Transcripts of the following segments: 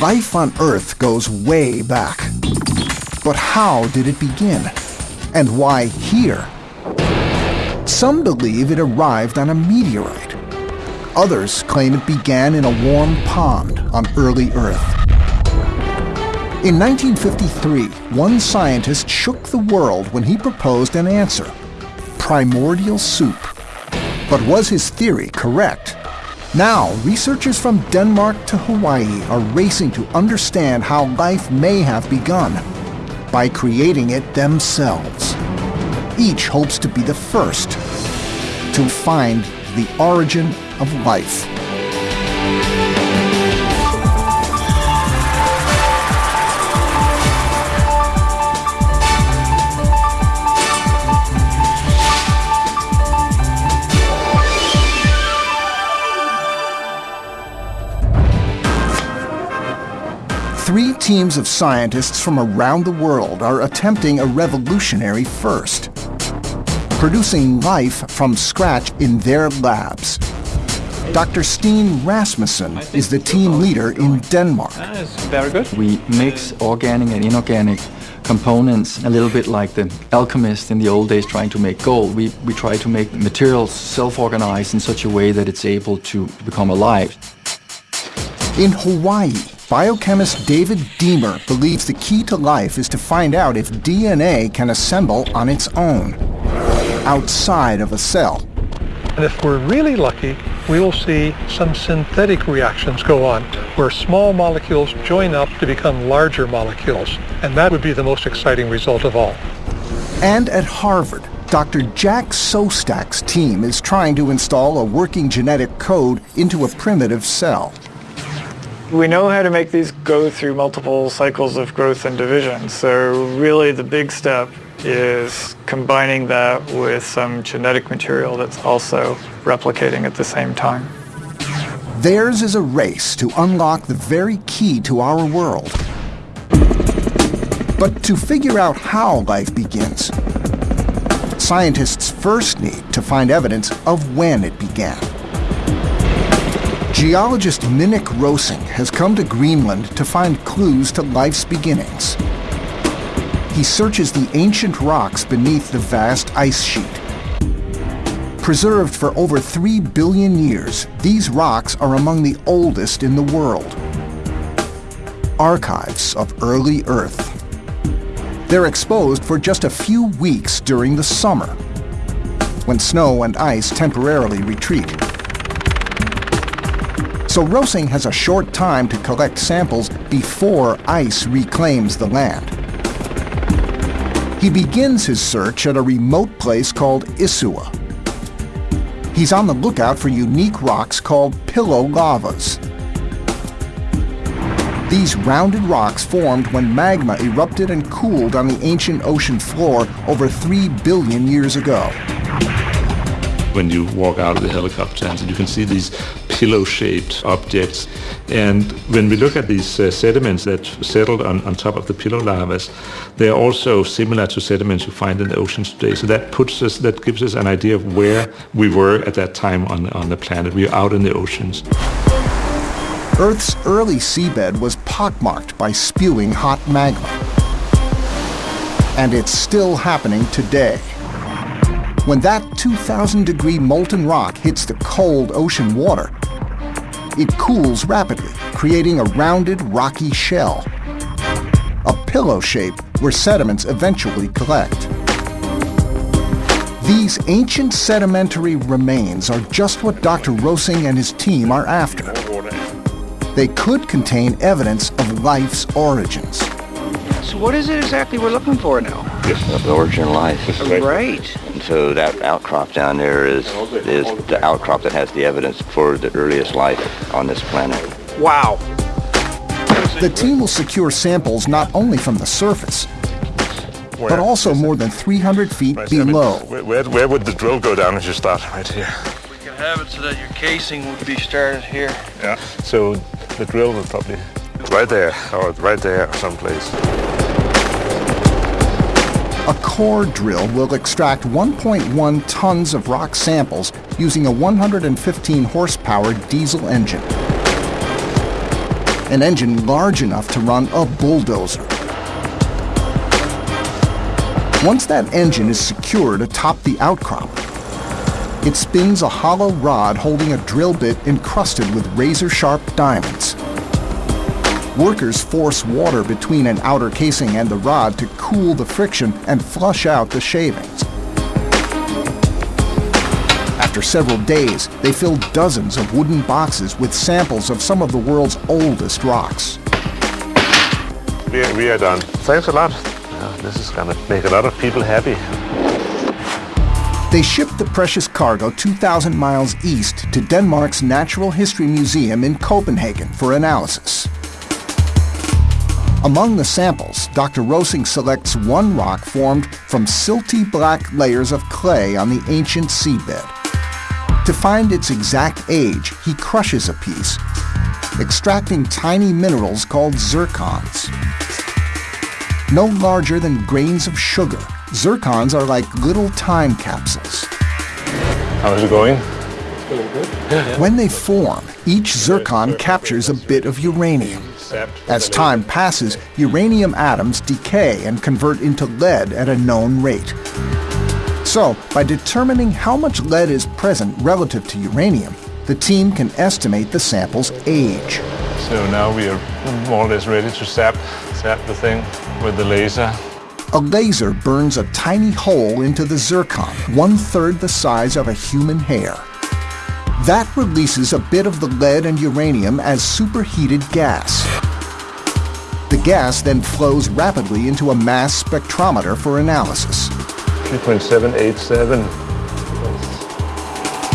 Life on Earth goes way back. But how did it begin? And why here? Some believe it arrived on a meteorite. Others claim it began in a warm pond on early Earth. In 1953, one scientist shook the world when he proposed an answer primordial soup. But was his theory correct? Now, researchers from Denmark to Hawaii are racing to understand how life may have begun by creating it themselves. Each hopes to be the first to find the origin of life. Teams of scientists from around the world are attempting a revolutionary first, producing life from scratch in their labs. Dr. Steen Rasmussen is the team leader in Denmark. Ah, That's very good. We mix organic and inorganic components a little bit like the alchemist in the old days trying to make gold. We, we try to make materials self-organize in such a way that it's able to become alive. In Hawaii, biochemist David Deamer believes the key to life is to find out if DNA can assemble on its own, outside of a cell. And if we're really lucky, we will see some synthetic reactions go on, where small molecules join up to become larger molecules. And that would be the most exciting result of all. And at Harvard, Dr. Jack Szostak's team is trying to install a working genetic code into a primitive cell. We know how to make these go through multiple cycles of growth and division. So really the big step is combining that with some genetic material that's also replicating at the same time. Theirs is a race to unlock the very key to our world. But to figure out how life begins, scientists first need to find evidence of when it began. Geologist Minik Rosing has come to Greenland to find clues to life's beginnings. He searches the ancient rocks beneath the vast ice sheet. Preserved for over 3 billion years, these rocks are among the oldest in the world. Archives of early Earth. They're exposed for just a few weeks during the summer, when snow and ice temporarily retreat. So Rosing has a short time to collect samples before ice reclaims the land. He begins his search at a remote place called Isua. He's on the lookout for unique rocks called pillow lavas. These rounded rocks formed when magma erupted and cooled on the ancient ocean floor over 3 billion years ago when you walk out of the helicopter and you can see these pillow-shaped objects. And when we look at these uh, sediments that settled on, on top of the pillow lavas, they are also similar to sediments you find in the oceans today. So that puts us, that gives us an idea of where we were at that time on, on the planet. We are out in the oceans. Earth's early seabed was pockmarked by spewing hot magma. And it's still happening today. When that 2,000 degree molten rock hits the cold ocean water, it cools rapidly, creating a rounded, rocky shell. A pillow shape where sediments eventually collect. These ancient sedimentary remains are just what Dr. Rosing and his team are after. They could contain evidence of life's origins. So what is it exactly we're looking for now? The origin of life. Right. And so that outcrop down there is is the outcrop that has the evidence for the earliest life on this planet. Wow. The team will secure samples not only from the surface, but also more than 300 feet Right, I mean, below. where, where, where would the drill go down as you start? Right here. We can have it so that your casing would be started here. Yeah. So the drill would probably right there or right there someplace. A core drill will extract 1.1 tons of rock samples using a 115 horsepower diesel engine. an engine large enough to run a bulldozer. Once that engine is secured atop the outcrop, it spins a hollow rod holding a drill bit encrusted with razor-sharp diamonds. Workers force water between an outer casing and the rod to cool the friction and flush out the shavings. After several days, they fill dozens of wooden boxes with samples of some of the world's oldest rocks. We are, we are done. Thanks a lot. Yeah, this is gonna make a lot of people happy. They shipped the precious cargo 2,000 miles east to Denmark's Natural History Museum in Copenhagen for analysis. Among the samples, Dr. Rosing selects one rock formed from silty black layers of clay on the ancient seabed. To find its exact age, he crushes a piece, extracting tiny minerals called zircons. No larger than grains of sugar, zircons are like little time capsules. How's it going? Still good. When they form, each zircon captures a bit of uranium. As time passes, uranium atoms decay and convert into lead at a known rate. So, by determining how much lead is present relative to uranium, the team can estimate the sample's age. So now we are more or less ready to sap, sap the thing with the laser. A laser burns a tiny hole into the zircon, one-third the size of a human hair. That releases a bit of the lead and uranium as superheated gas. The gas then flows rapidly into a mass spectrometer for analysis. 3.787.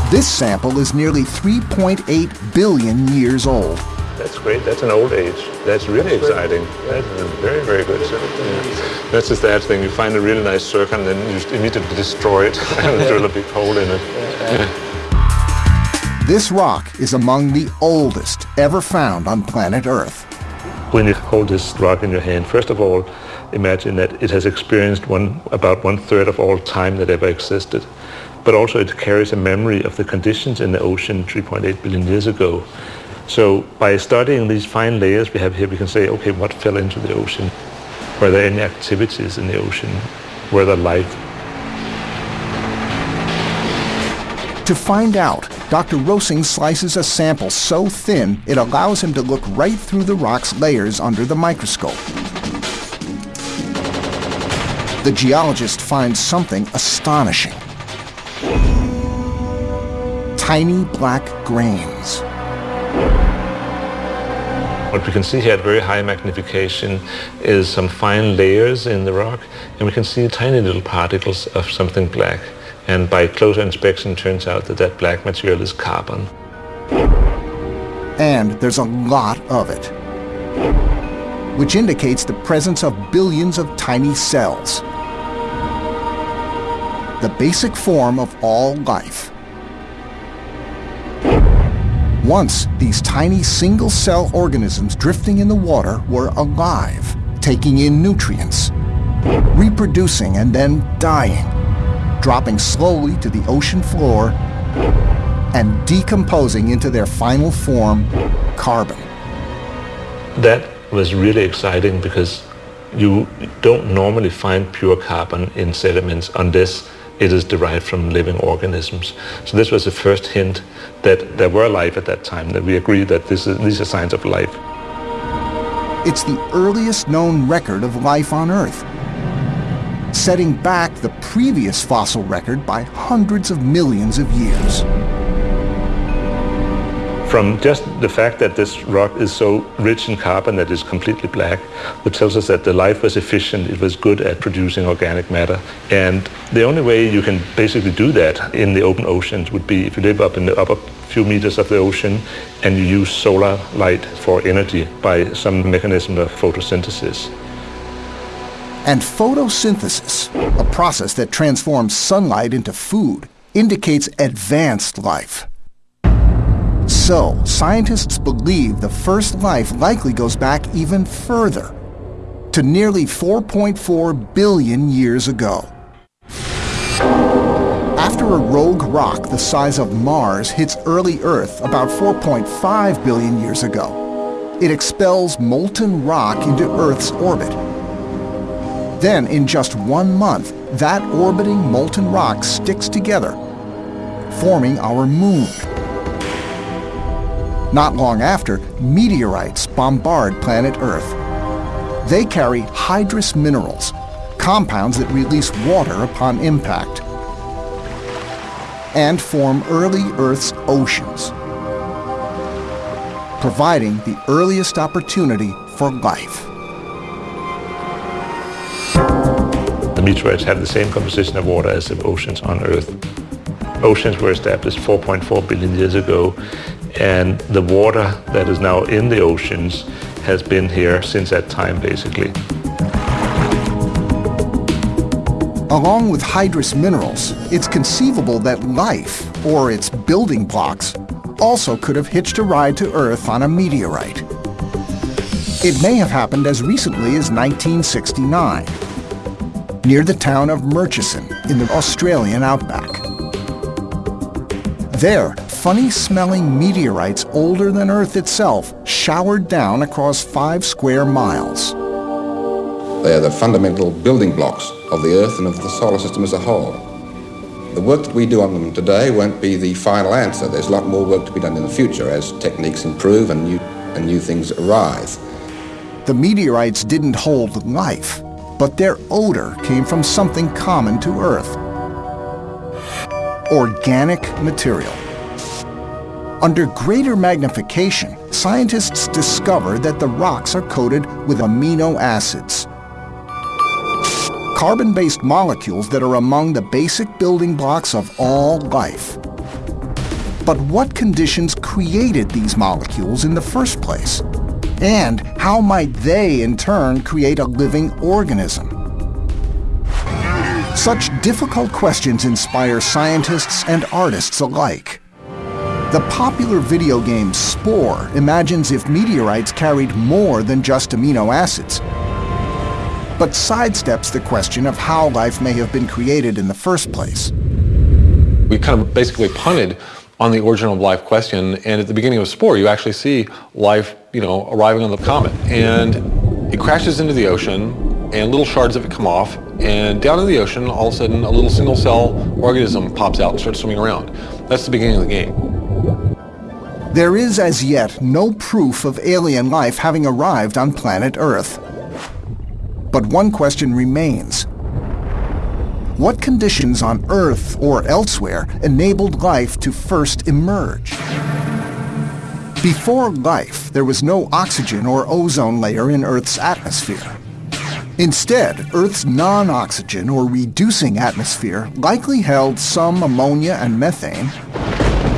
This sample is nearly 3.8 billion years old. That's great. That's an old age. That's really exciting. That's very, very good. So, yeah. That's the sad thing. You find a really nice zircon, and then you just immediately destroy it and drill a big hole in it. This rock is among the oldest ever found on planet Earth. When you hold this rock in your hand, first of all, imagine that it has experienced one, about one third of all time that ever existed. But also it carries a memory of the conditions in the ocean 3.8 billion years ago. So by studying these fine layers we have here, we can say, okay, what fell into the ocean? Were there any activities in the ocean? Were there life? To find out, Dr. Rosing slices a sample so thin it allows him to look right through the rock's layers under the microscope. The geologist finds something astonishing. Tiny black grains. What we can see here at very high magnification is some fine layers in the rock, and we can see tiny little particles of something black. And by closer inspection, turns out that that black material is carbon. And there's a lot of it, which indicates the presence of billions of tiny cells. The basic form of all life. Once, these tiny single-cell organisms drifting in the water were alive, taking in nutrients, reproducing and then dying, dropping slowly to the ocean floor and decomposing into their final form, carbon. That was really exciting because you don't normally find pure carbon in sediments unless it is derived from living organisms. So this was the first hint that there were life at that time, that we agree that this is, these are signs of life. It's the earliest known record of life on Earth, setting back the previous fossil record by hundreds of millions of years. From just the fact that this rock is so rich in carbon that it's completely black, which tells us that the life was efficient, it was good at producing organic matter. And the only way you can basically do that in the open oceans would be if you live up in the upper few meters of the ocean and you use solar light for energy by some mechanism of photosynthesis. And photosynthesis, a process that transforms sunlight into food, indicates advanced life. So, scientists believe the first life likely goes back even further, to nearly 4.4 billion years ago. After a rogue rock the size of Mars hits early Earth about 4.5 billion years ago, it expels molten rock into Earth's orbit. Then, in just one month, that orbiting molten rock sticks together, forming our moon. Not long after, meteorites bombard planet Earth. They carry hydrous minerals, compounds that release water upon impact, and form early Earth's oceans, providing the earliest opportunity for life. Meteorites have the same composition of water as the oceans on Earth. Oceans were established 4.4 billion years ago, and the water that is now in the oceans has been here since that time, basically. Along with hydrous minerals, it's conceivable that life, or its building blocks, also could have hitched a ride to Earth on a meteorite. It may have happened as recently as 1969 near the town of Murchison in the Australian outback. There, funny-smelling meteorites older than Earth itself showered down across five square miles. They are the fundamental building blocks of the Earth and of the solar system as a whole. The work that we do on them today won't be the final answer. There's a lot more work to be done in the future as techniques improve and new, and new things arise. The meteorites didn't hold life, but their odor came from something common to Earth. Organic material. Under greater magnification, scientists discover that the rocks are coated with amino acids, carbon-based molecules that are among the basic building blocks of all life. But what conditions created these molecules in the first place? And how might they, in turn, create a living organism? Such difficult questions inspire scientists and artists alike. The popular video game Spore imagines if meteorites carried more than just amino acids, but sidesteps the question of how life may have been created in the first place. We kind of basically punted on the origin of life question. And at the beginning of Spore, you actually see life, you know, arriving on the comet. And it crashes into the ocean, and little shards of it come off. And down in the ocean, all of a sudden, a little single-cell organism pops out and starts swimming around. That's the beginning of the game. There is as yet no proof of alien life having arrived on planet Earth. But one question remains. What conditions on Earth or elsewhere enabled life to first emerge? Before life, there was no oxygen or ozone layer in Earth's atmosphere. Instead, Earth's non-oxygen or reducing atmosphere likely held some ammonia and methane,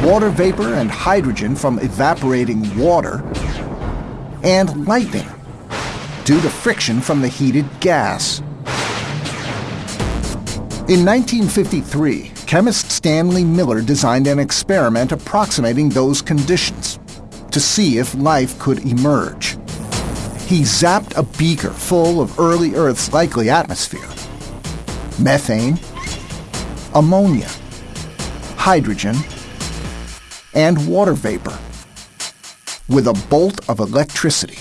water vapor and hydrogen from evaporating water, and lightning due to friction from the heated gas. In 1953, chemist Stanley Miller designed an experiment approximating those conditions to see if life could emerge. He zapped a beaker full of early Earth's likely atmosphere. Methane, ammonia, hydrogen, and water vapor with a bolt of electricity.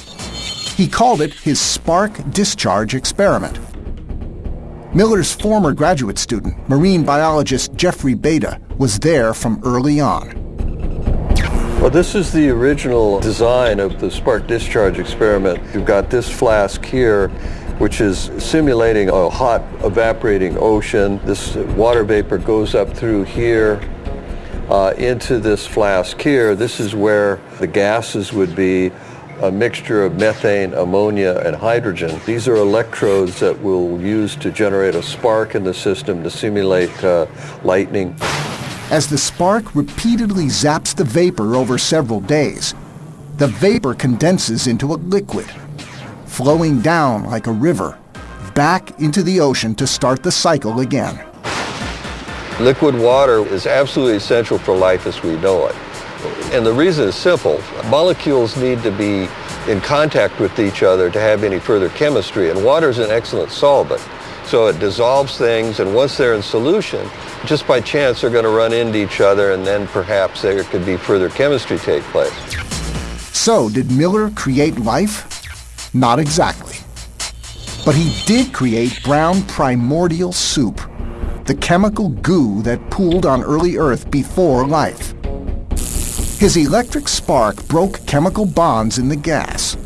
He called it his spark discharge experiment. Miller's former graduate student, marine biologist Jeffrey Bada, was there from early on. Well, this is the original design of the spark discharge experiment. You've got this flask here, which is simulating a hot evaporating ocean. This water vapor goes up through here uh, into this flask here. This is where the gases would be a mixture of methane, ammonia, and hydrogen. These are electrodes that we'll use to generate a spark in the system to simulate uh, lightning. As the spark repeatedly zaps the vapor over several days, the vapor condenses into a liquid, flowing down like a river, back into the ocean to start the cycle again. Liquid water is absolutely essential for life as we know it. And the reason is simple. Molecules need to be in contact with each other to have any further chemistry, and water is an excellent solvent. So it dissolves things, and once they're in solution, just by chance they're going to run into each other, and then perhaps there could be further chemistry take place. So did Miller create life? Not exactly. But he did create brown primordial soup, the chemical goo that pooled on early Earth before life. His electric spark broke chemical bonds in the gas.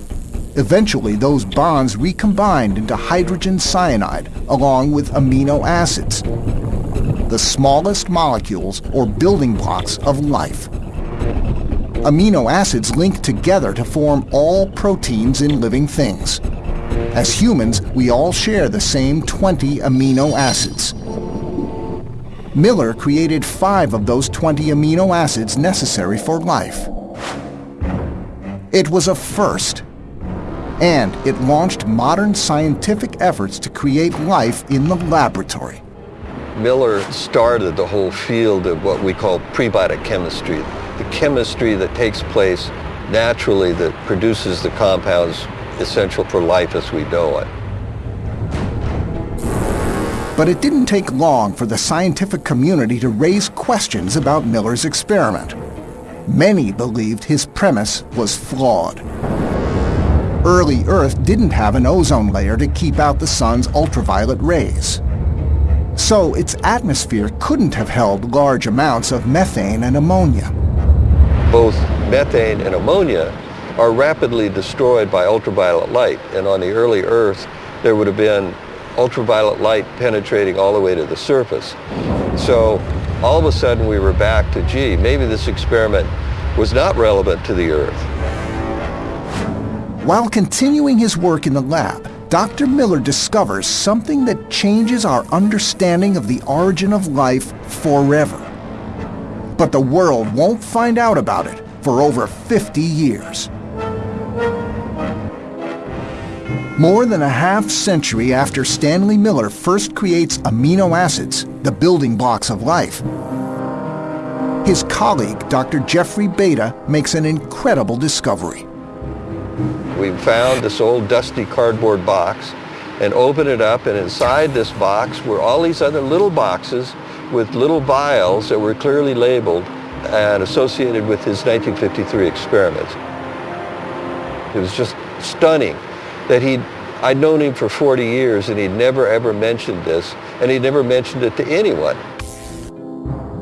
Eventually, those bonds recombined into hydrogen cyanide along with amino acids, the smallest molecules or building blocks of life. Amino acids link together to form all proteins in living things. As humans, we all share the same 20 amino acids. Miller created five of those 20 amino acids necessary for life. It was a first, and it launched modern scientific efforts to create life in the laboratory. Miller started the whole field of what we call prebiotic chemistry, the chemistry that takes place naturally that produces the compounds essential for life as we know it. But it didn't take long for the scientific community to raise questions about Miller's experiment. Many believed his premise was flawed. Early Earth didn't have an ozone layer to keep out the sun's ultraviolet rays. So its atmosphere couldn't have held large amounts of methane and ammonia. Both methane and ammonia are rapidly destroyed by ultraviolet light, and on the early Earth, there would have been ultraviolet light penetrating all the way to the surface. So all of a sudden we were back to, gee, maybe this experiment was not relevant to the Earth. While continuing his work in the lab, Dr. Miller discovers something that changes our understanding of the origin of life forever. But the world won't find out about it for over 50 years. More than a half century after Stanley Miller first creates amino acids, the building blocks of life, his colleague, Dr. Jeffrey Bada, makes an incredible discovery. We found this old dusty cardboard box and opened it up, and inside this box were all these other little boxes with little vials that were clearly labeled and associated with his 1953 experiments. It was just stunning that he'd, I'd known him for 40 years and he'd never ever mentioned this and he'd never mentioned it to anyone.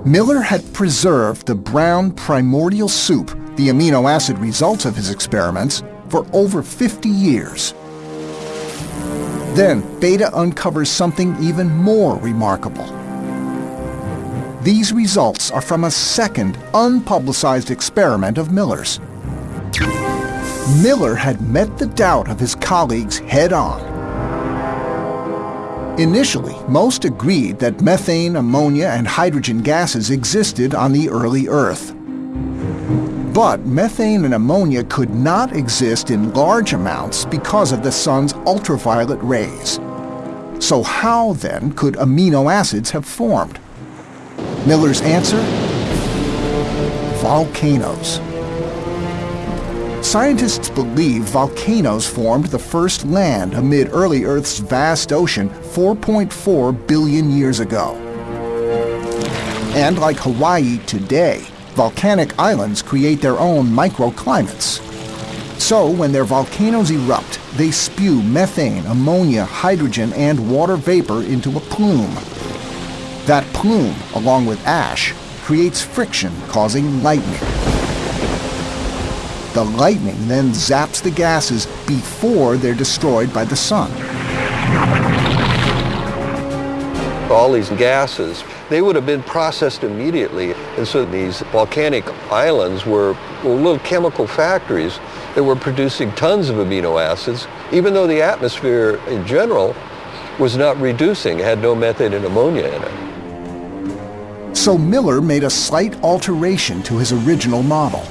Miller had preserved the brown primordial soup, the amino acid results of his experiments, for over 50 years. Then Bada uncovers something even more remarkable. These results are from a second, unpublicized experiment of Miller's. Miller had met the doubt of his colleagues head on. Initially, most agreed that methane, ammonia, and hydrogen gases existed on the early Earth. But methane and ammonia could not exist in large amounts because of the sun's ultraviolet rays. So how then could amino acids have formed? Miller's answer? Volcanoes. Scientists believe volcanoes formed the first land amid early Earth's vast ocean 4.4 billion years ago. And like Hawaii today, volcanic islands create their own microclimates. So when their volcanoes erupt, they spew methane, ammonia, hydrogen, and water vapor into a plume. That plume, along with ash, creates friction causing lightning. The lightning then zaps the gases before they're destroyed by the sun. All these gases, they would have been processed immediately. And so these volcanic islands were, were little chemical factories that were producing tons of amino acids, even though the atmosphere in general was not reducing, had no methane and ammonia in it. So Miller made a slight alteration to his original model.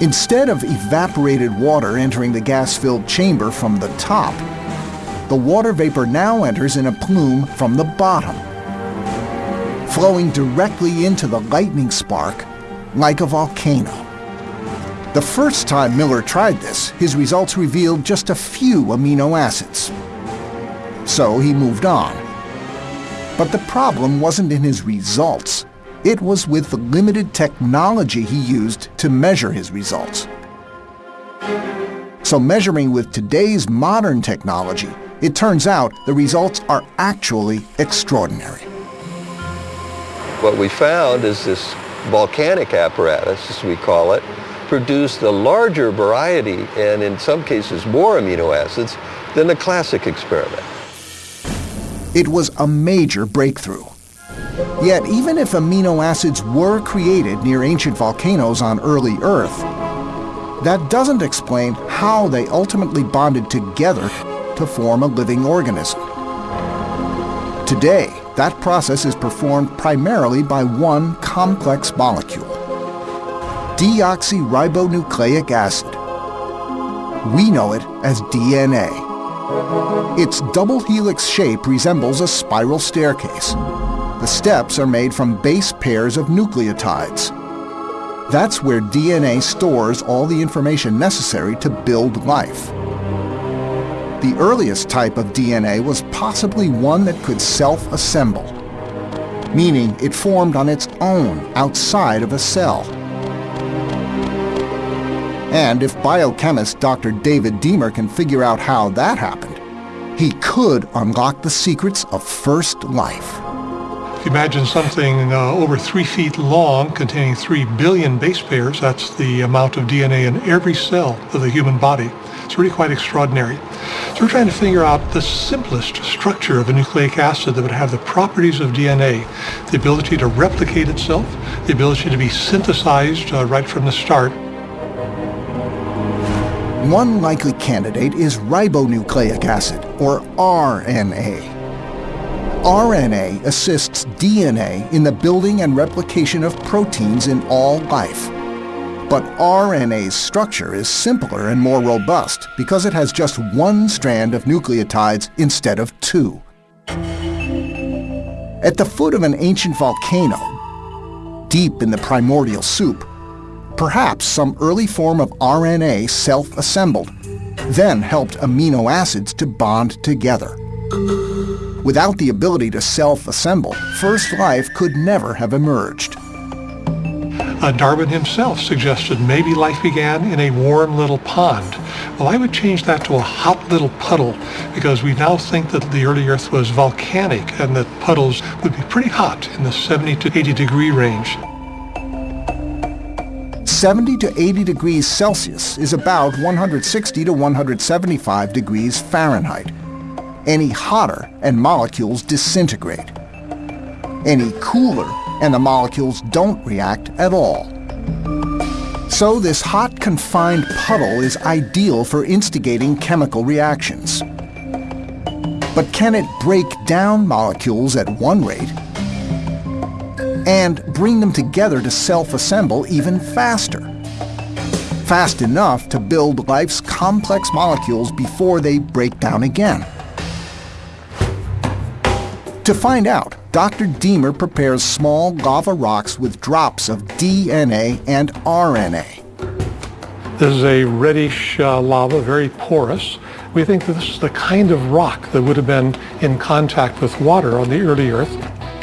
Instead of evaporated water entering the gas-filled chamber from the top, the water vapor now enters in a plume from the bottom, flowing directly into the lightning spark like a volcano. The first time Miller tried this, his results revealed just a few amino acids. So he moved on. But the problem wasn't in his results. It was with the limited technology he used to measure his results. So measuring with today's modern technology, it turns out the results are actually extraordinary. What we found is this volcanic apparatus, as we call it, produced a larger variety and in some cases more amino acids than the classic experiment. It was a major breakthrough. Yet even if amino acids were created near ancient volcanoes on early Earth, that doesn't explain how they ultimately bonded together to form a living organism. Today, that process is performed primarily by one complex molecule, deoxyribonucleic acid. We know it as DNA. Its double helix shape resembles a spiral staircase. The steps are made from base pairs of nucleotides. That's where DNA stores all the information necessary to build life. The earliest type of DNA was possibly one that could self-assemble, meaning it formed on its own outside of a cell. And if biochemist Dr. David Deamer can figure out how that happened, he could unlock the secrets of first life. Imagine something uh, over three feet long containing three billion base pairs, that's the amount of DNA in every cell of the human body. It's really quite extraordinary. So we're trying to figure out the simplest structure of a nucleic acid that would have the properties of DNA, the ability to replicate itself, the ability to be synthesized uh, right from the start, one likely candidate is ribonucleic acid, or RNA. RNA assists DNA in the building and replication of proteins in all life. But RNA's structure is simpler and more robust because it has just one strand of nucleotides instead of two. At the foot of an ancient volcano, deep in the primordial soup, Perhaps some early form of RNA self-assembled, then helped amino acids to bond together. Without the ability to self-assemble, first life could never have emerged. Uh, Darwin himself suggested maybe life began in a warm little pond. Well, I would change that to a hot little puddle because we now think that the early Earth was volcanic and that puddles would be pretty hot in the 70 to 80 degree range. 70 to 80 degrees Celsius is about 160 to 175 degrees Fahrenheit. Any hotter and molecules disintegrate. Any cooler and the molecules don't react at all. So this hot confined puddle is ideal for instigating chemical reactions. But can it break down molecules at one rate and bring them together to self-assemble even faster. Fast enough to build life's complex molecules before they break down again. To find out, Dr. Deamer prepares small lava rocks with drops of DNA and RNA. This is a reddish uh, lava, very porous. We think that this is the kind of rock that would have been in contact with water on the early Earth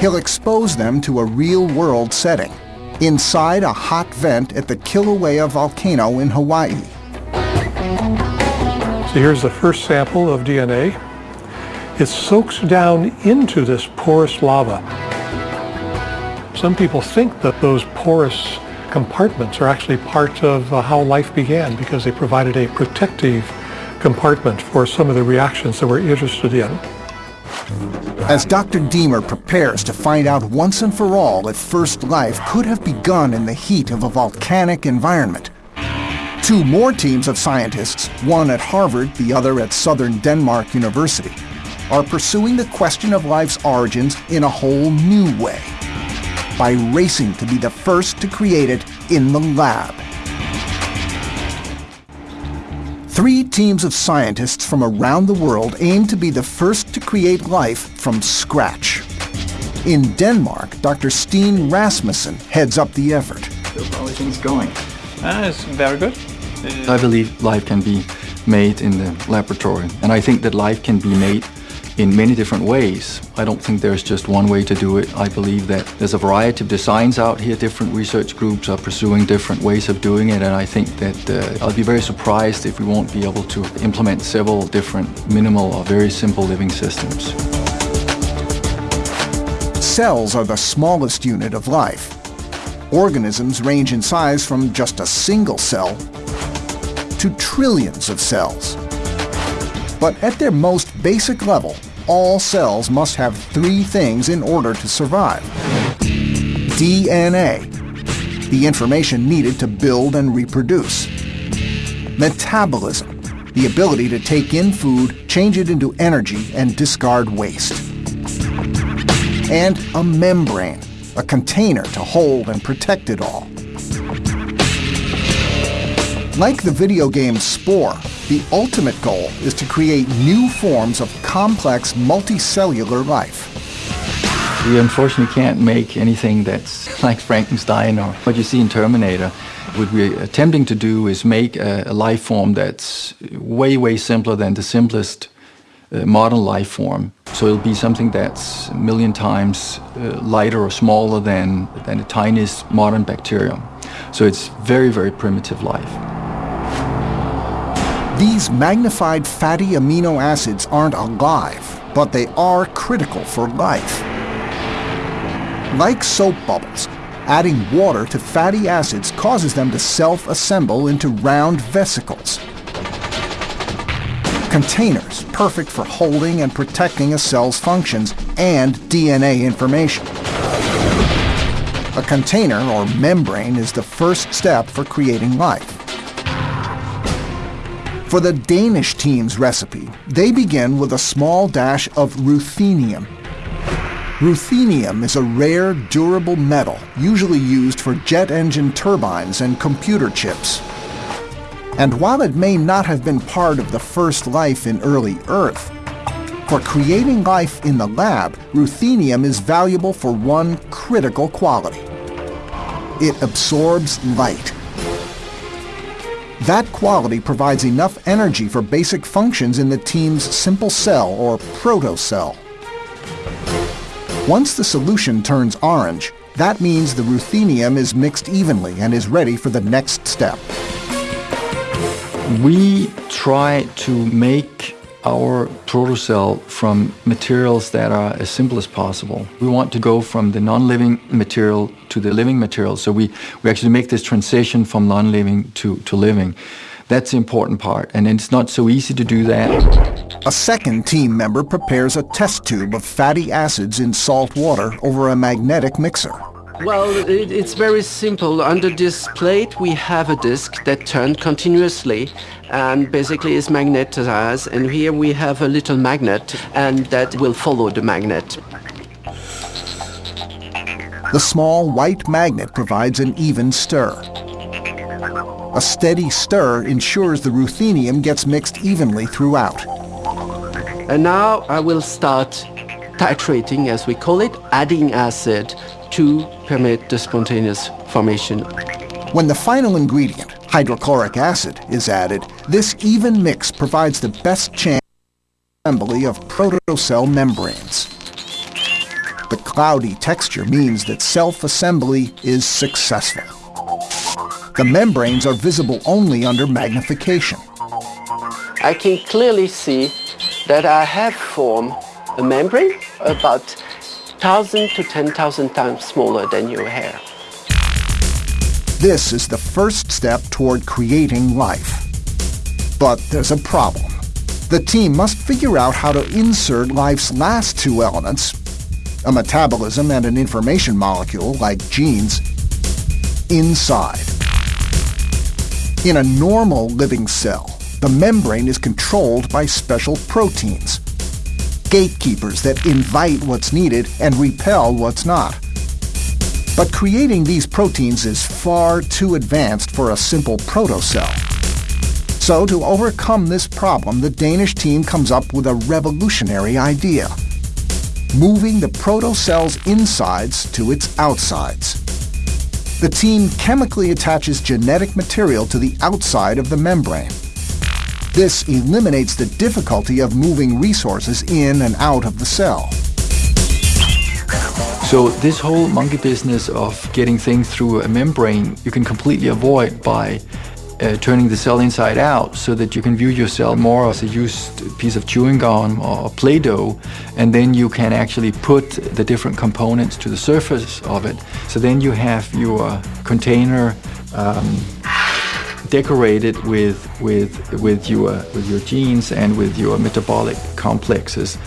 he'll expose them to a real-world setting, inside a hot vent at the Kilauea volcano in Hawaii. So here's the first sample of DNA. It soaks down into this porous lava. Some people think that those porous compartments are actually part of uh, how life began because they provided a protective compartment for some of the reactions that we're interested in. As Dr. Deamer prepares to find out once and for all if first life could have begun in the heat of a volcanic environment, two more teams of scientists, one at Harvard, the other at Southern Denmark University, are pursuing the question of life's origins in a whole new way by racing to be the first to create it in the lab. Three teams of scientists from around the world aim to be the first to create life from scratch. In Denmark, Dr. Steen Rasmussen heads up the effort. How are things going? Uh, it's very good. I believe life can be made in the laboratory, and I think that life can be made in many different ways. I don't think there's just one way to do it. I believe that there's a variety of designs out here. Different research groups are pursuing different ways of doing it, and I think that uh, I'll be very surprised if we won't be able to implement several different minimal or very simple living systems. Cells are the smallest unit of life. Organisms range in size from just a single cell to trillions of cells. But at their most basic level, all cells must have three things in order to survive. DNA, the information needed to build and reproduce. Metabolism, the ability to take in food, change it into energy, and discard waste. And a membrane, a container to hold and protect it all. Like the video game Spore, the ultimate goal is to create new forms of complex multicellular life. We unfortunately can't make anything that's like Frankenstein or what you see in Terminator. What we're attempting to do is make a, a life form that's way, way simpler than the simplest uh, modern life form. So it'll be something that's a million times uh, lighter or smaller than, than the tiniest modern bacterium. So it's very, very primitive life. These magnified fatty amino acids aren't alive, but they are critical for life. Like soap bubbles, adding water to fatty acids causes them to self-assemble into round vesicles. Containers perfect for holding and protecting a cell's functions and DNA information. A container or membrane is the first step for creating life. For the Danish team's recipe, they begin with a small dash of ruthenium. Ruthenium is a rare, durable metal usually used for jet engine turbines and computer chips. And while it may not have been part of the first life in early Earth, for creating life in the lab, ruthenium is valuable for one critical quality. It absorbs light that quality provides enough energy for basic functions in the team's simple cell or protocell. Once the solution turns orange, that means the ruthenium is mixed evenly and is ready for the next step. We try to make our protocell from materials that are as simple as possible. We want to go from the non-living material to the living material. So we, we actually make this transition from non-living to, to living. That's the important part, and it's not so easy to do that. A second team member prepares a test tube of fatty acids in salt water over a magnetic mixer. Well, it, it's very simple. Under this plate, we have a disc that turns continuously and basically is magnetized. And here we have a little magnet, and that will follow the magnet. The small white magnet provides an even stir. A steady stir ensures the ruthenium gets mixed evenly throughout. And now I will start titrating, as we call it, adding acid to permit the spontaneous formation. When the final ingredient, hydrochloric acid, is added, this even mix provides the best chance assembly of protocell membranes. The cloudy texture means that self-assembly is successful. The membranes are visible only under magnification. I can clearly see that I have formed a membrane about 1,000 to 10,000 times smaller than your hair. This is the first step toward creating life. But there's a problem. The team must figure out how to insert life's last two elements, a metabolism and an information molecule like genes, inside. In a normal living cell, the membrane is controlled by special proteins gatekeepers that invite what's needed and repel what's not. But creating these proteins is far too advanced for a simple protocell. So to overcome this problem, the Danish team comes up with a revolutionary idea. Moving the protocell's insides to its outsides. The team chemically attaches genetic material to the outside of the membrane. This eliminates the difficulty of moving resources in and out of the cell. So this whole monkey business of getting things through a membrane, you can completely avoid by uh, turning the cell inside out so that you can view your cell more as a used piece of chewing gum or Play-Doh, and then you can actually put the different components to the surface of it. So then you have your container um, decorated with with with your with your genes and with your metabolic complexes.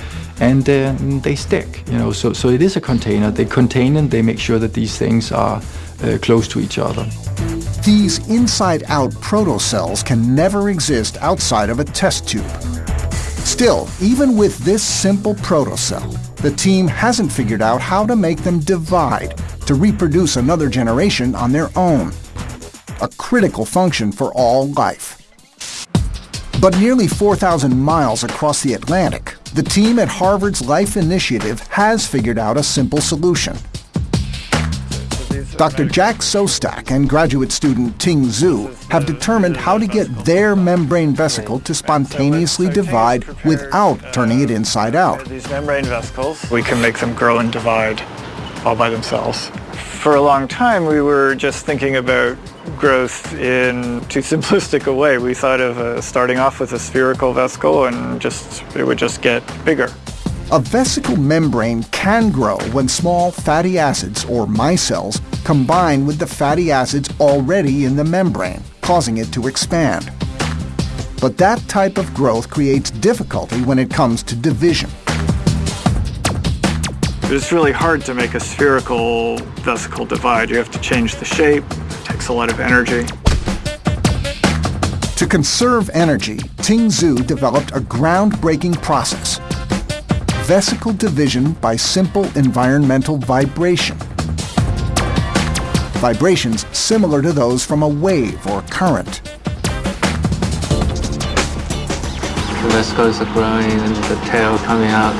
And uh, they stick you know so so it is a container. They contain and they make sure that these things are uh, close to each other. These inside-out protocells can never exist outside of a test tube. Still even with this simple protocell the team hasn't figured out how to make them divide to reproduce another generation on their own a critical function for all life. But nearly 4,000 miles across the Atlantic, the team at Harvard's Life Initiative has figured out a simple solution. Dr. Jack Szostak and graduate student Ting Zhu have determined how to get their membrane vesicle to spontaneously divide without turning it inside out. These membrane vesicles, we can make them grow and divide all by themselves. For a long time, we were just thinking about growth in too simplistic a way. We thought of uh, starting off with a spherical vesicle and just it would just get bigger. A vesicle membrane can grow when small fatty acids, or micelles, combine with the fatty acids already in the membrane, causing it to expand. But that type of growth creates difficulty when it comes to division. It's really hard to make a spherical vesicle divide. You have to change the shape, takes a lot of energy. To conserve energy, Ting Zhu developed a groundbreaking process. Vesicle division by simple environmental vibration. Vibrations similar to those from a wave or current. The vesicles are growing and the tail coming out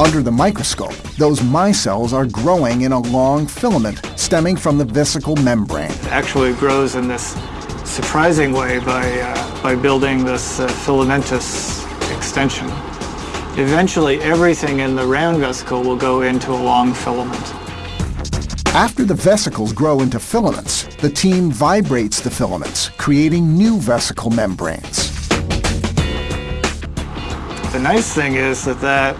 under the microscope, those micelles are growing in a long filament stemming from the vesicle membrane. It actually grows in this surprising way by, uh, by building this uh, filamentous extension. Eventually, everything in the round vesicle will go into a long filament. After the vesicles grow into filaments, the team vibrates the filaments, creating new vesicle membranes. The nice thing is that that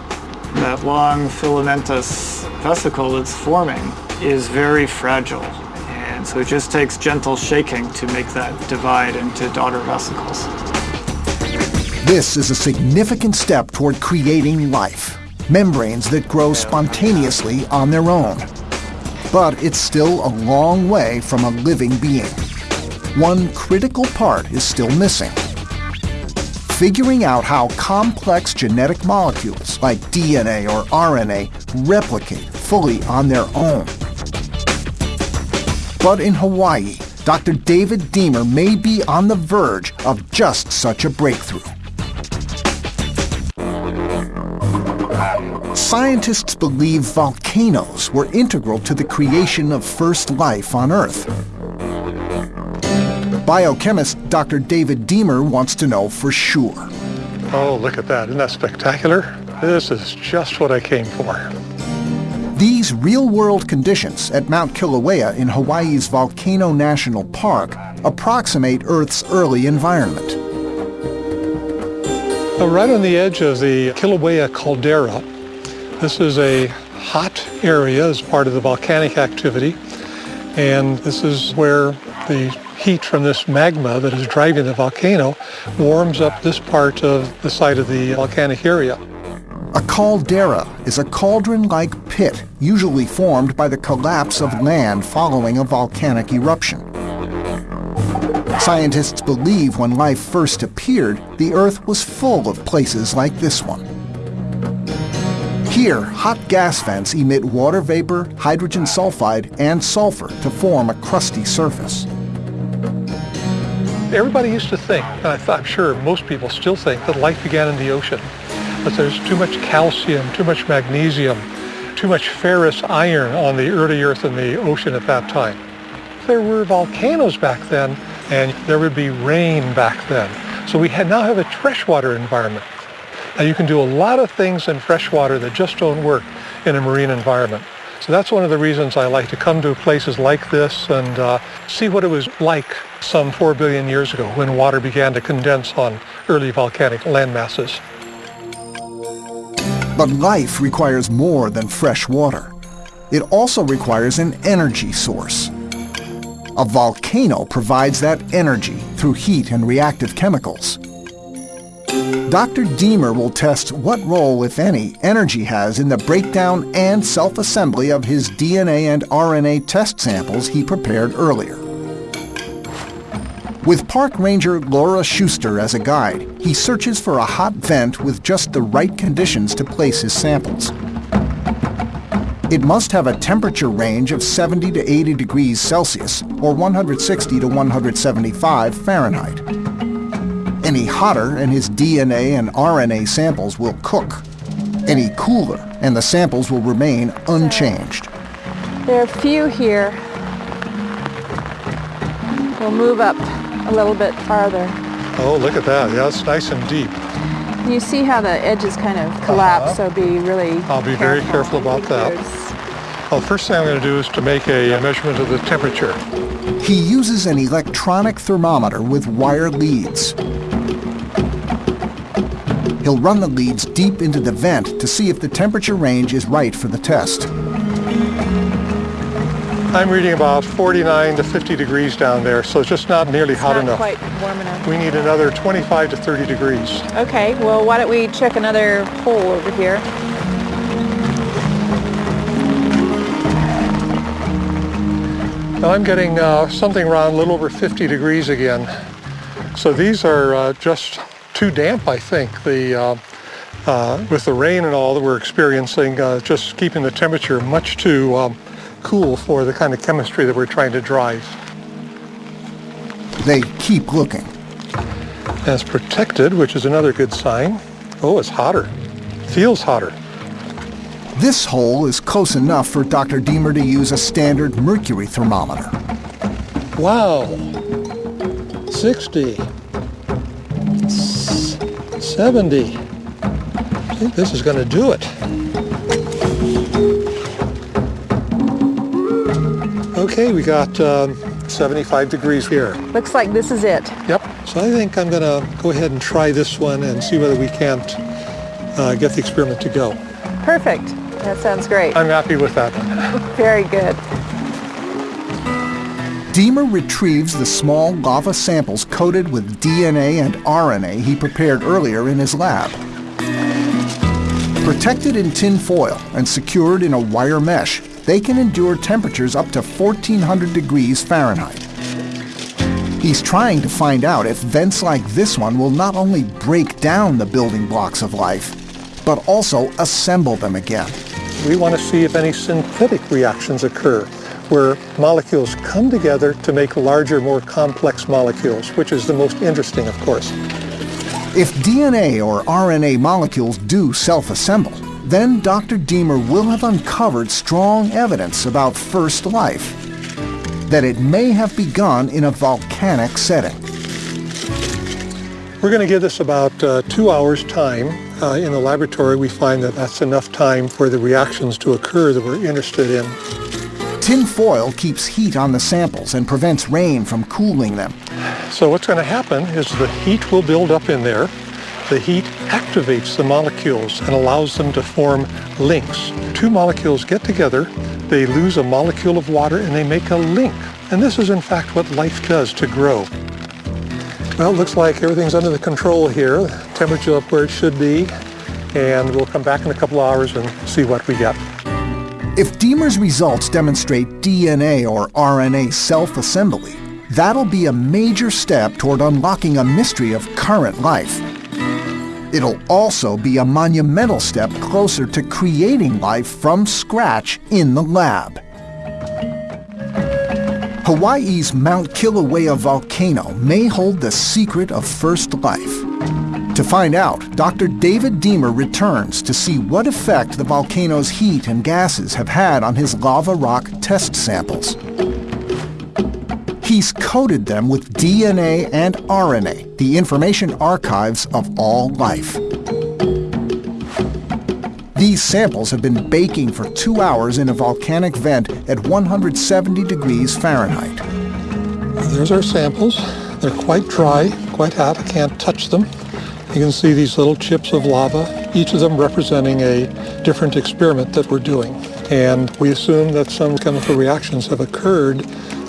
that long filamentous vesicle that's forming is very fragile. And so it just takes gentle shaking to make that divide into daughter vesicles. This is a significant step toward creating life, membranes that grow spontaneously on their own. But it's still a long way from a living being. One critical part is still missing figuring out how complex genetic molecules like DNA or RNA replicate fully on their own. But in Hawaii, Dr. David Deamer may be on the verge of just such a breakthrough. Scientists believe volcanoes were integral to the creation of first life on Earth. Biochemist Dr. David Deamer wants to know for sure. Oh, look at that. Isn't that spectacular? This is just what I came for. These real-world conditions at Mount Kilauea in Hawaii's Volcano National Park approximate Earth's early environment. So right on the edge of the Kilauea caldera, this is a hot area as part of the volcanic activity, and this is where the heat from this magma that is driving the volcano warms up this part of the site of the volcanic area. A caldera is a cauldron-like pit usually formed by the collapse of land following a volcanic eruption. Scientists believe when life first appeared, the Earth was full of places like this one. Here, hot gas vents emit water vapor, hydrogen sulfide, and sulfur to form a crusty surface. Everybody used to think, and I I'm sure most people still think, that life began in the ocean. But there's too much calcium, too much magnesium, too much ferrous iron on the early Earth and the ocean at that time. There were volcanoes back then, and there would be rain back then. So we now have a freshwater environment. Now you can do a lot of things in freshwater that just don't work in a marine environment. So that's one of the reasons I like to come to places like this and uh, see what it was like some 4 billion years ago when water began to condense on early volcanic land masses. But life requires more than fresh water. It also requires an energy source. A volcano provides that energy through heat and reactive chemicals. Dr. Deamer will test what role, if any, energy has in the breakdown and self-assembly of his DNA and RNA test samples he prepared earlier. With park ranger Laura Schuster as a guide, he searches for a hot vent with just the right conditions to place his samples. It must have a temperature range of 70 to 80 degrees Celsius or 160 to 175 Fahrenheit any hotter and his DNA and RNA samples will cook. Any cooler and the samples will remain unchanged. There are a few here. We'll move up a little bit farther. Oh, look at that. Yeah, it's nice and deep. You see how the edges kind of collapse, uh -huh. so be really I'll be careful. very careful about that. Well, first thing I'm going to do is to make a measurement of the temperature. He uses an electronic thermometer with wire leads. He'll run the leads deep into the vent to see if the temperature range is right for the test. I'm reading about 49 to 50 degrees down there, so it's just not nearly it's hot not enough. quite warm enough. We need another 25 to 30 degrees. Okay, well, why don't we check another hole over here? Now I'm getting uh, something around a little over 50 degrees again. So these are uh, just too damp, I think. The, uh, uh, with the rain and all that we're experiencing, uh, just keeping the temperature much too um, cool for the kind of chemistry that we're trying to drive. They keep looking. And it's protected, which is another good sign. Oh, it's hotter. Feels hotter. This hole is close enough for Dr. Deamer to use a standard mercury thermometer. Wow. 60. 70. I think this is going to do it. Okay, we got um, 75 degrees here. Looks like this is it. Yep. So I think I'm going to go ahead and try this one and see whether we can't uh, get the experiment to go. Perfect. That sounds great. I'm happy with that one. Very good. Deamer retrieves the small lava samples coated with DNA and RNA he prepared earlier in his lab. Protected in tin foil and secured in a wire mesh, they can endure temperatures up to 1400 degrees Fahrenheit. He's trying to find out if vents like this one will not only break down the building blocks of life, but also assemble them again. We want to see if any synthetic reactions occur where molecules come together to make larger, more complex molecules, which is the most interesting, of course. If DNA or RNA molecules do self-assemble, then Dr. Deamer will have uncovered strong evidence about first life, that it may have begun in a volcanic setting. We're going to give this about uh, two hours time. Uh, in the laboratory, we find that that's enough time for the reactions to occur that we're interested in. Tin foil keeps heat on the samples and prevents rain from cooling them. So what's going to happen is the heat will build up in there. The heat activates the molecules and allows them to form links. Two molecules get together, they lose a molecule of water and they make a link. And this is in fact what life does to grow. Well, it looks like everything's under the control here. Temperature up where it should be. And we'll come back in a couple hours and see what we get. If Deamer's results demonstrate DNA or RNA self-assembly, that'll be a major step toward unlocking a mystery of current life. It'll also be a monumental step closer to creating life from scratch in the lab. Hawaii's Mount Kilauea volcano may hold the secret of first life. To find out, Dr. David Deamer returns to see what effect the volcano's heat and gases have had on his lava rock test samples. He's coded them with DNA and RNA, the information archives of all life. These samples have been baking for two hours in a volcanic vent at 170 degrees Fahrenheit. There's our samples. They're quite dry, quite hot. I can't touch them. You can see these little chips of lava, each of them representing a different experiment that we're doing. And we assume that some chemical reactions have occurred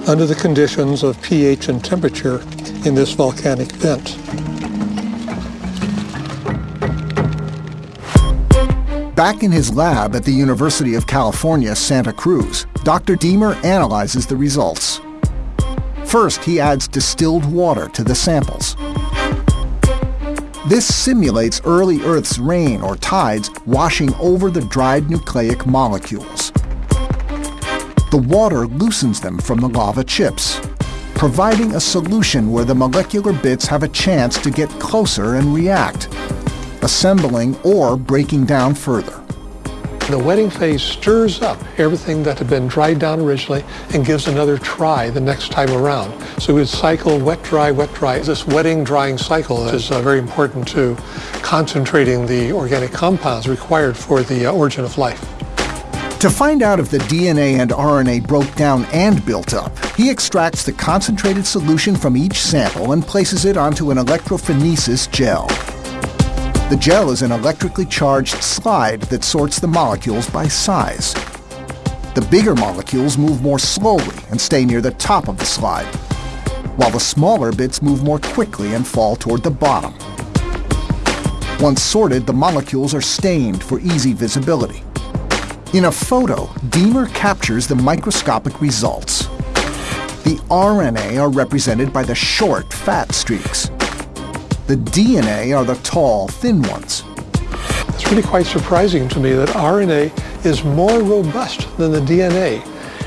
under the conditions of pH and temperature in this volcanic vent. Back in his lab at the University of California, Santa Cruz, Dr. Deamer analyzes the results. First, he adds distilled water to the samples. This simulates early Earth's rain or tides washing over the dried nucleic molecules. The water loosens them from the lava chips, providing a solution where the molecular bits have a chance to get closer and react, assembling or breaking down further. The wetting phase stirs up everything that had been dried down originally and gives another try the next time around. So we cycle wet, dry, wet, dry. This wetting, drying cycle is uh, very important to concentrating the organic compounds required for the uh, origin of life. To find out if the DNA and RNA broke down and built up, he extracts the concentrated solution from each sample and places it onto an electrophoresis gel. The gel is an electrically charged slide that sorts the molecules by size. The bigger molecules move more slowly and stay near the top of the slide, while the smaller bits move more quickly and fall toward the bottom. Once sorted, the molecules are stained for easy visibility. In a photo, Deamer captures the microscopic results. The RNA are represented by the short, fat streaks, the DNA are the tall, thin ones. It's really quite surprising to me that RNA is more robust than the DNA.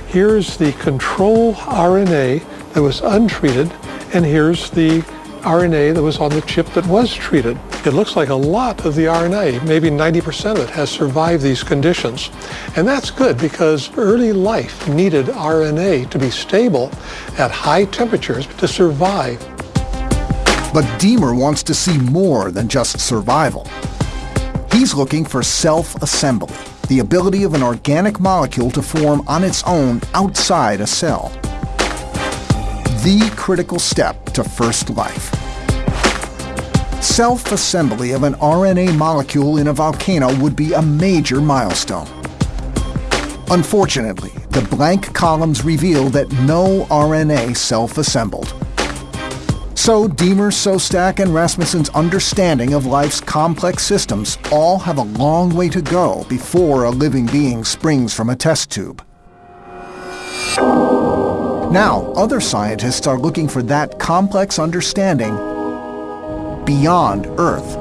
Here's the control RNA that was untreated, and here's the RNA that was on the chip that was treated. It looks like a lot of the RNA, maybe 90% of it, has survived these conditions. And that's good because early life needed RNA to be stable at high temperatures to survive but Deamer wants to see more than just survival. He's looking for self-assembly, the ability of an organic molecule to form on its own outside a cell. The critical step to first life. Self-assembly of an RNA molecule in a volcano would be a major milestone. Unfortunately, the blank columns reveal that no RNA self-assembled. So Deamer, Szostak, and Rasmussen's understanding of life's complex systems all have a long way to go before a living being springs from a test tube. Now, other scientists are looking for that complex understanding beyond Earth.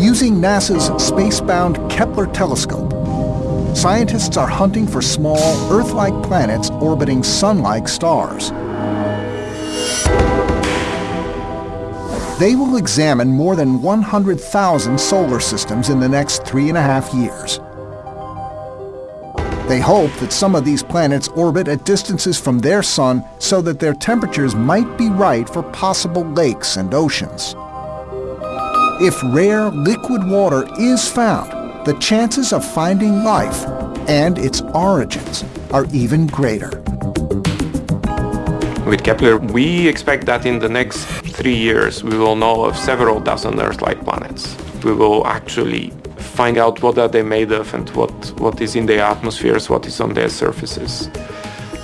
Using NASA's space-bound Kepler telescope, scientists are hunting for small Earth-like planets orbiting Sun-like stars. They will examine more than 100,000 solar systems in the next three and a half years. They hope that some of these planets orbit at distances from their sun so that their temperatures might be right for possible lakes and oceans. If rare liquid water is found, the chances of finding life and its origins are even greater. With Kepler, we expect that in the next three years we will know of several dozen Earth-like planets. We will actually find out what are they made of and what, what is in their atmospheres, what is on their surfaces.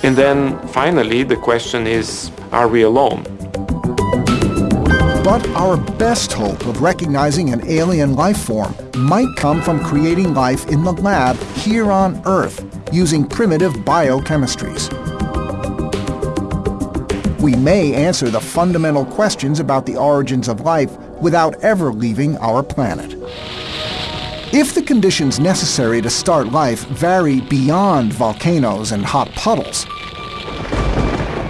And then finally the question is, are we alone? But our best hope of recognizing an alien life form might come from creating life in the lab here on Earth using primitive biochemistries we may answer the fundamental questions about the origins of life without ever leaving our planet. If the conditions necessary to start life vary beyond volcanoes and hot puddles,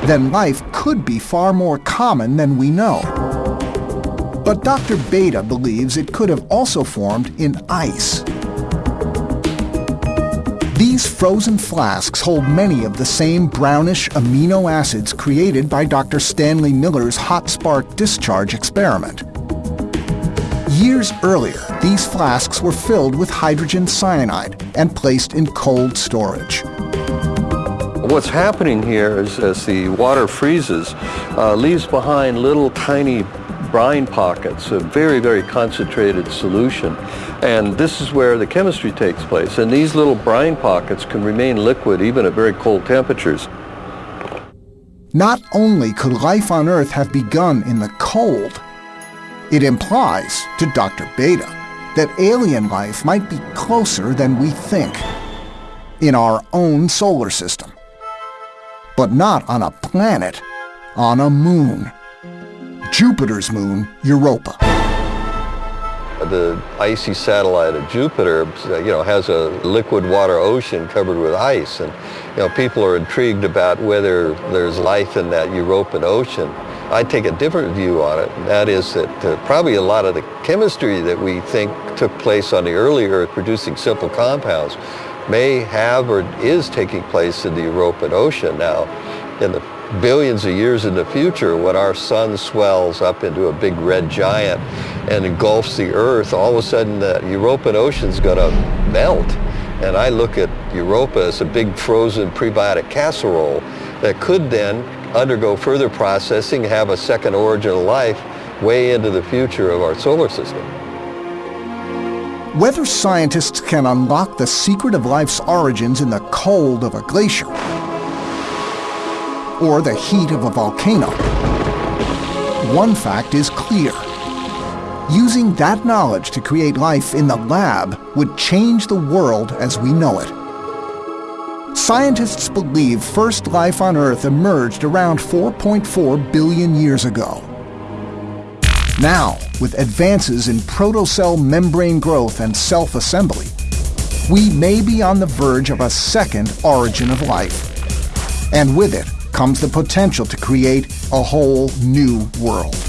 then life could be far more common than we know. But Dr. Bada believes it could have also formed in ice. These frozen flasks hold many of the same brownish amino acids created by Dr. Stanley Miller's hot spark discharge experiment. Years earlier, these flasks were filled with hydrogen cyanide and placed in cold storage. What's happening here is as the water freezes, uh, leaves behind little tiny brine pockets, a very, very concentrated solution. And this is where the chemistry takes place. And these little brine pockets can remain liquid even at very cold temperatures. Not only could life on Earth have begun in the cold, it implies, to Dr. Bada, that alien life might be closer than we think in our own solar system. But not on a planet, on a moon. Jupiter's moon, Europa. The icy satellite of Jupiter, you know, has a liquid water ocean covered with ice. And, you know, people are intrigued about whether there's life in that European ocean. I take a different view on it. And that is that uh, probably a lot of the chemistry that we think took place on the early Earth producing simple compounds may have or is taking place in the European Ocean now. In the billions of years in the future, when our sun swells up into a big red giant and engulfs the Earth, all of a sudden the European Ocean's going to melt. And I look at Europa as a big frozen prebiotic casserole that could then undergo further processing, have a second origin of life way into the future of our solar system. Whether scientists can unlock the secret of life's origins in the cold of a glacier or the heat of a volcano, one fact is clear. Using that knowledge to create life in the lab would change the world as we know it. Scientists believe first life on Earth emerged around 4.4 billion years ago. Now, with advances in protocell membrane growth and self-assembly, we may be on the verge of a second origin of life. And with it comes the potential to create a whole new world.